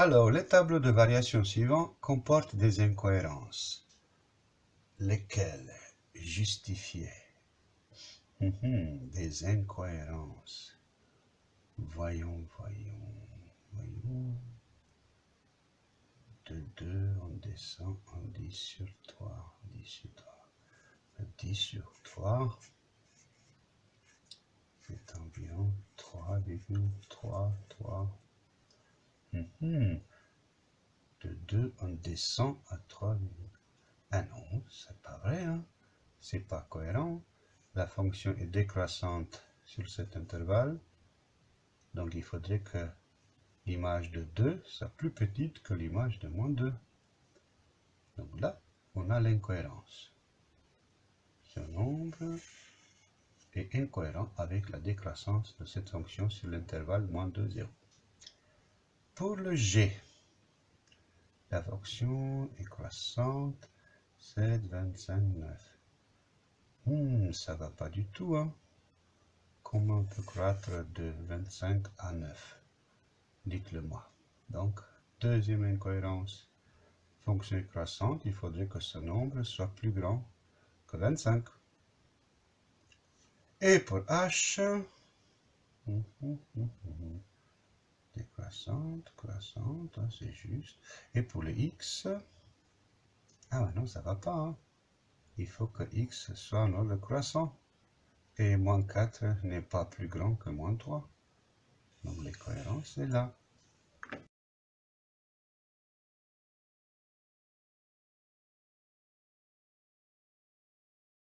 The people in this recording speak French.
Alors, les tableaux de variation suivants comportent des incohérences. Lesquelles justifier mhm, Des incohérences. Voyons, voyons, voyons. De 2, on descend, on dit sur 3, on dit sur 3. 10 sur 3 c'est environ 3,3, 3. Mhm. De 2, on descend à 3, ah non, c'est pas vrai, hein? c'est pas cohérent. La fonction est décroissante sur cet intervalle, donc il faudrait que l'image de 2 soit plus petite que l'image de moins 2. Donc là, on a l'incohérence. Ce nombre est incohérent avec la décroissance de cette fonction sur l'intervalle moins 2, 0. Pour le g, la fonction est croissante 7, 25, 9. Hmm, ça va pas du tout, hein. Comment on peut croître de 25 à 9 Dites-le moi. Donc, deuxième incohérence. Fonction croissante, il faudrait que ce nombre soit plus grand que 25. Et pour h, hum, hum, hum, décroissante, croissante, hein, c'est juste. Et pour le x, ah non, ça va pas. Hein. Il faut que x soit un ordre croissant. Et moins 4 n'est pas plus grand que moins 3. Donc l'écohérence est là.